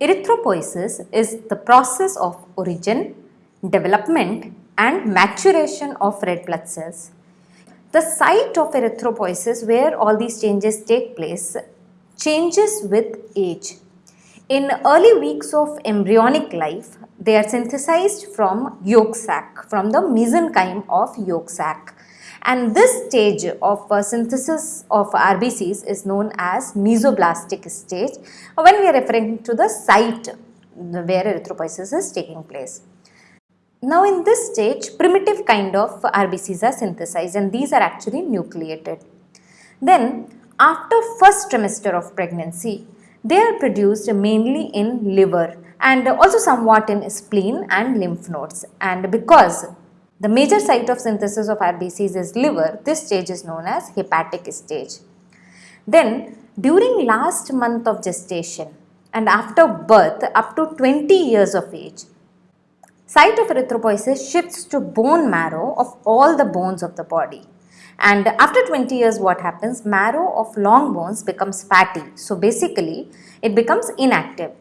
Erythropoiesis is the process of origin, development and maturation of red blood cells. The site of erythropoiesis where all these changes take place changes with age. In early weeks of embryonic life, they are synthesized from yolk sac, from the mesenchyme of yolk sac. And this stage of uh, synthesis of RBCs is known as mesoblastic stage when we are referring to the site where erythropoiesis is taking place. Now in this stage primitive kind of RBCs are synthesized and these are actually nucleated. Then after first trimester of pregnancy they are produced mainly in liver and also somewhat in spleen and lymph nodes and because the major site of synthesis of RBCs is liver, this stage is known as hepatic stage. Then during last month of gestation and after birth up to 20 years of age, Site of erythropoiesis shifts to bone marrow of all the bones of the body. And after 20 years what happens? Marrow of long bones becomes fatty. So basically it becomes inactive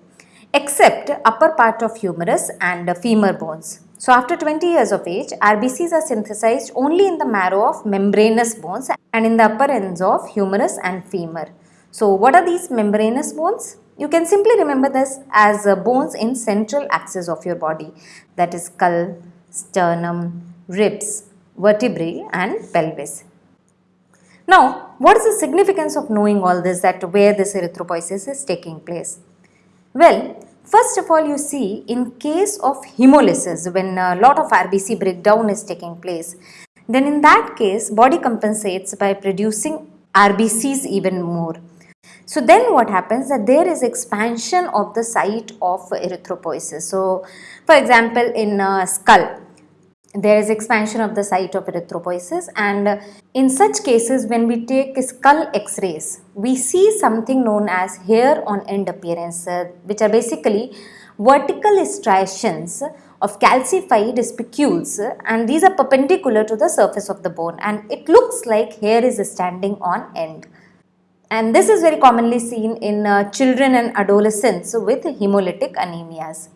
except upper part of humerus and femur bones. So after 20 years of age, RBCs are synthesized only in the marrow of membranous bones and in the upper ends of humerus and femur. So what are these membranous bones? You can simply remember this as uh, bones in central axis of your body that is skull, sternum, ribs, vertebrae and pelvis. Now, what is the significance of knowing all this that where this erythropoiesis is taking place? Well, first of all you see in case of hemolysis when a lot of RBC breakdown is taking place, then in that case body compensates by producing RBCs even more so then what happens that there is expansion of the site of erythropoiesis. So for example in uh, skull there is expansion of the site of erythropoiesis and in such cases when we take skull x-rays we see something known as hair on end appearance which are basically vertical striations of calcified spicules and these are perpendicular to the surface of the bone and it looks like hair is standing on end and this is very commonly seen in uh, children and adolescents with hemolytic anemias.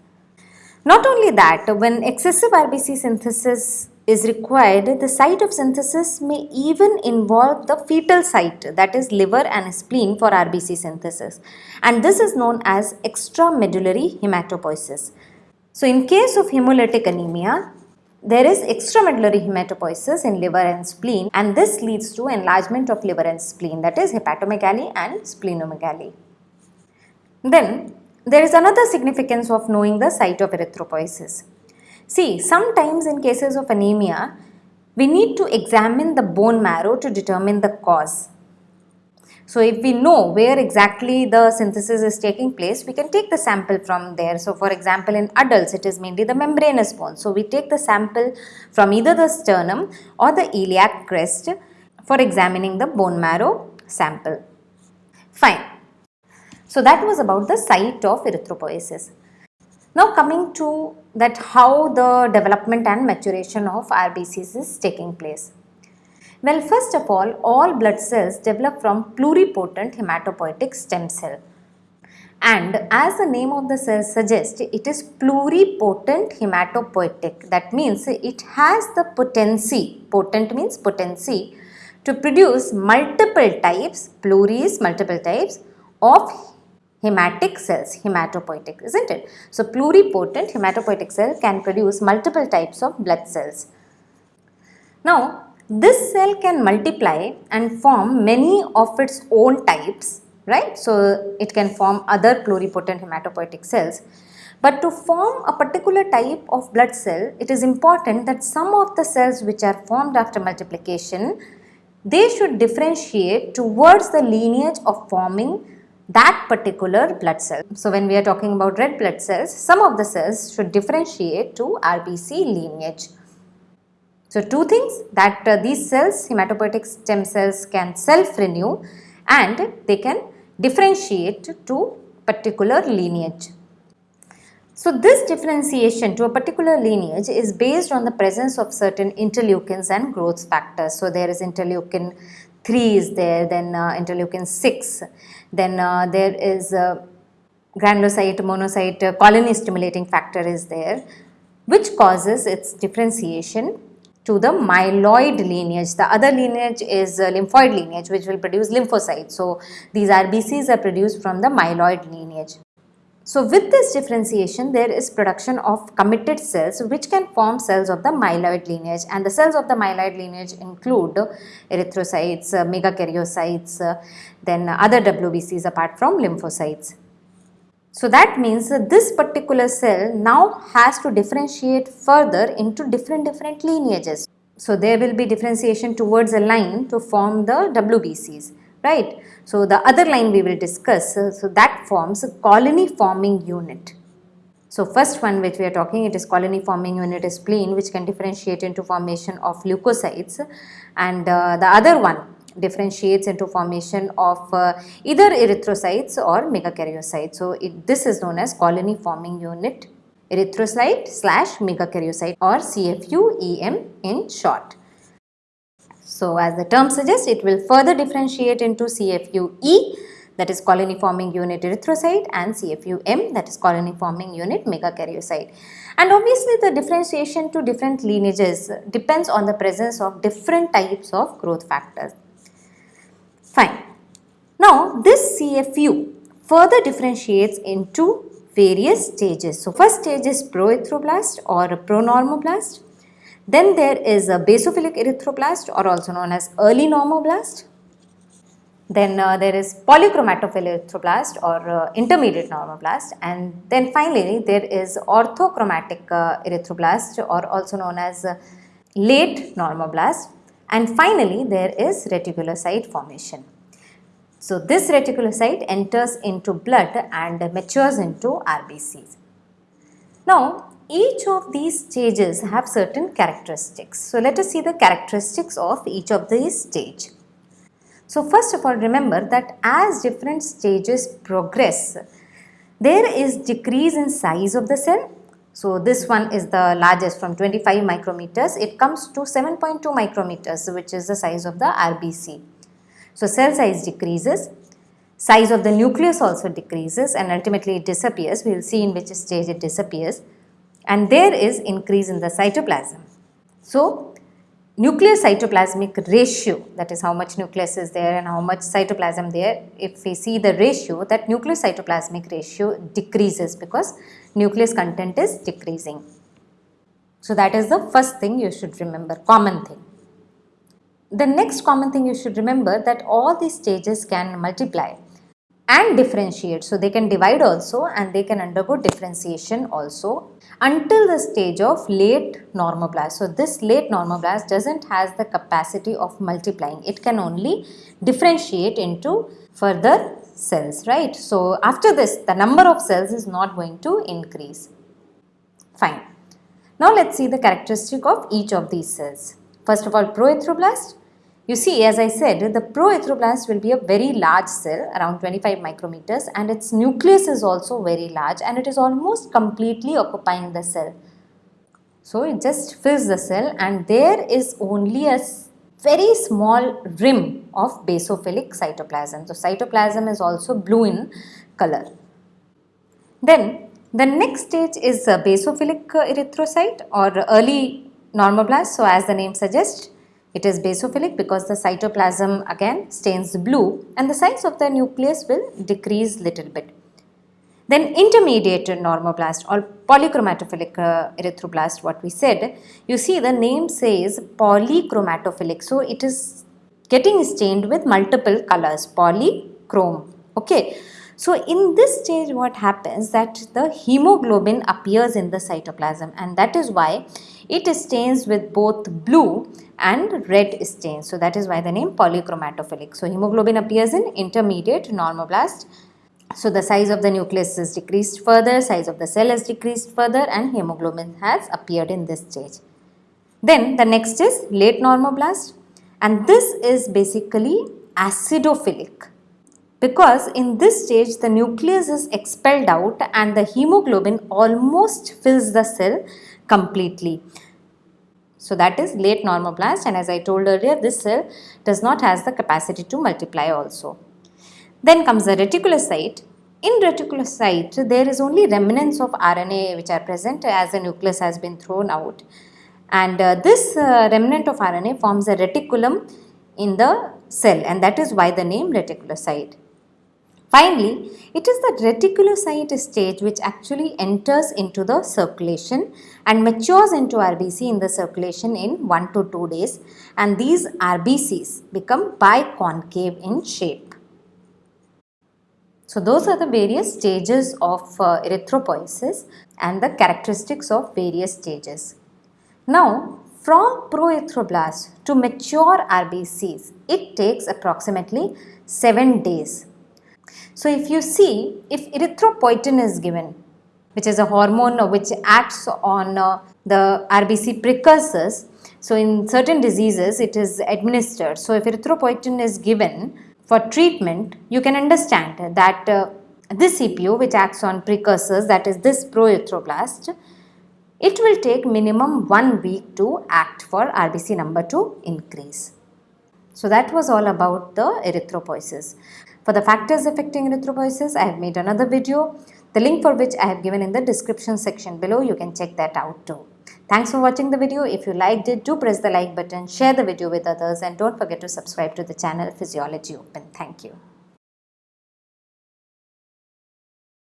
Not only that, when excessive RBC synthesis is required, the site of synthesis may even involve the fetal site that is liver and spleen for RBC synthesis and this is known as extramedullary hematopoiesis. So in case of hemolytic anemia, there is extramedullary hematopoiesis in liver and spleen and this leads to enlargement of liver and spleen that is hepatomegaly and splenomegaly. Then there is another significance of knowing the site of erythropoiesis. See sometimes in cases of anemia we need to examine the bone marrow to determine the cause so if we know where exactly the synthesis is taking place, we can take the sample from there. So for example, in adults, it is mainly the membranous bone. So we take the sample from either the sternum or the iliac crest for examining the bone marrow sample. Fine. So that was about the site of erythropoiesis. Now coming to that how the development and maturation of RBCs is taking place. Well, first of all, all blood cells develop from pluripotent hematopoietic stem cell. And as the name of the cell suggests, it is pluripotent hematopoietic. That means it has the potency, potent means potency, to produce multiple types, pluris, multiple types of hematic cells, hematopoietic, isn't it? So, pluripotent hematopoietic cell can produce multiple types of blood cells. Now, this cell can multiply and form many of its own types, right? So, it can form other pluripotent hematopoietic cells. But to form a particular type of blood cell, it is important that some of the cells which are formed after multiplication, they should differentiate towards the lineage of forming that particular blood cell. So, when we are talking about red blood cells, some of the cells should differentiate to RBC lineage. So, two things that uh, these cells hematopoietic stem cells can self renew and they can differentiate to particular lineage. So, this differentiation to a particular lineage is based on the presence of certain interleukins and growth factors. So, there is interleukin 3 is there, then uh, interleukin 6, then uh, there is uh, granulocyte, monocyte uh, colony stimulating factor is there which causes its differentiation to the myeloid lineage. The other lineage is uh, lymphoid lineage which will produce lymphocytes. So, these RBCs are produced from the myeloid lineage. So, with this differentiation there is production of committed cells which can form cells of the myeloid lineage and the cells of the myeloid lineage include erythrocytes, uh, megakaryocytes, uh, then other WBCs apart from lymphocytes. So that means this particular cell now has to differentiate further into different different lineages. So there will be differentiation towards a line to form the WBCs, right. So the other line we will discuss, uh, so that forms a colony forming unit. So first one which we are talking it is colony forming unit is spleen which can differentiate into formation of leukocytes and uh, the other one differentiates into formation of uh, either erythrocytes or megakaryocytes. So, it, this is known as colony forming unit erythrocyte slash megakaryocyte or CFU-EM in short. So, as the term suggests it will further differentiate into CFU-E that is colony forming unit erythrocyte and CFU-M that is colony forming unit megakaryocyte. And obviously the differentiation to different lineages depends on the presence of different types of growth factors. Fine. Now this CFU further differentiates into various stages. So first stage is proerythroblast or pronormoblast. Then there is a basophilic erythroblast or also known as early normoblast. Then uh, there is polychromatophilic erythroblast or uh, intermediate normoblast and then finally there is orthochromatic uh, erythroblast or also known as uh, late normoblast and finally there is reticulocyte formation. So this reticulocyte enters into blood and matures into RBCs. Now each of these stages have certain characteristics. So let us see the characteristics of each of these stage. So first of all remember that as different stages progress, there is decrease in size of the cell so this one is the largest from 25 micrometers. It comes to 7.2 micrometers which is the size of the RBC. So cell size decreases, size of the nucleus also decreases and ultimately it disappears. We will see in which stage it disappears and there is increase in the cytoplasm. So nucleus cytoplasmic ratio that is how much nucleus is there and how much cytoplasm there if we see the ratio that nucleus cytoplasmic ratio decreases because nucleus content is decreasing. So that is the first thing you should remember common thing. The next common thing you should remember that all these stages can multiply and differentiate. So they can divide also and they can undergo differentiation also until the stage of late normoblast. So this late normoblast doesn't has the capacity of multiplying. It can only differentiate into further cells, right. So after this the number of cells is not going to increase. Fine. Now let's see the characteristic of each of these cells. First of all proerythroblast you see, as I said, the proerythroblast will be a very large cell around 25 micrometers and its nucleus is also very large and it is almost completely occupying the cell. So, it just fills the cell and there is only a very small rim of basophilic cytoplasm. So, cytoplasm is also blue in color. Then the next stage is a basophilic uh, erythrocyte or early normoblast. So, as the name suggests it is basophilic because the cytoplasm again stains blue and the size of the nucleus will decrease little bit. Then intermediate normoblast or polychromatophilic uh, erythroblast what we said, you see the name says polychromatophilic. So it is getting stained with multiple colors polychrome. Okay. So in this stage what happens that the hemoglobin appears in the cytoplasm and that is why it stains with both blue and red stains. So that is why the name polychromatophilic. So hemoglobin appears in intermediate normoblast. So the size of the nucleus is decreased further, size of the cell is decreased further and hemoglobin has appeared in this stage. Then the next is late normoblast and this is basically acidophilic because in this stage the nucleus is expelled out and the hemoglobin almost fills the cell completely. So that is late normoblast and as I told earlier this cell does not has the capacity to multiply also. Then comes the reticulocyte in reticulocyte, there is only remnants of RNA which are present as the nucleus has been thrown out. And uh, this uh, remnant of RNA forms a reticulum in the cell and that is why the name reticulocyte. Finally, it is the reticulocyte stage which actually enters into the circulation and matures into RBC in the circulation in 1 to 2 days and these RBCs become biconcave in shape. So those are the various stages of uh, erythropoiesis and the characteristics of various stages. Now from proerythroblast to mature RBCs, it takes approximately 7 days. So if you see, if erythropoietin is given, which is a hormone which acts on uh, the RBC precursors, so in certain diseases it is administered. So if erythropoietin is given, for treatment, you can understand that uh, this CFU which acts on precursors that is this proerythroblast, it will take minimum one week to act for RBC number to increase. So that was all about the erythropoiesis. For the factors affecting erythropoiesis, I have made another video, the link for which I have given in the description section below. You can check that out too. Thanks for watching the video. If you liked it, do press the like button, share the video with others and don't forget to subscribe to the channel Physiology Open. Thank you.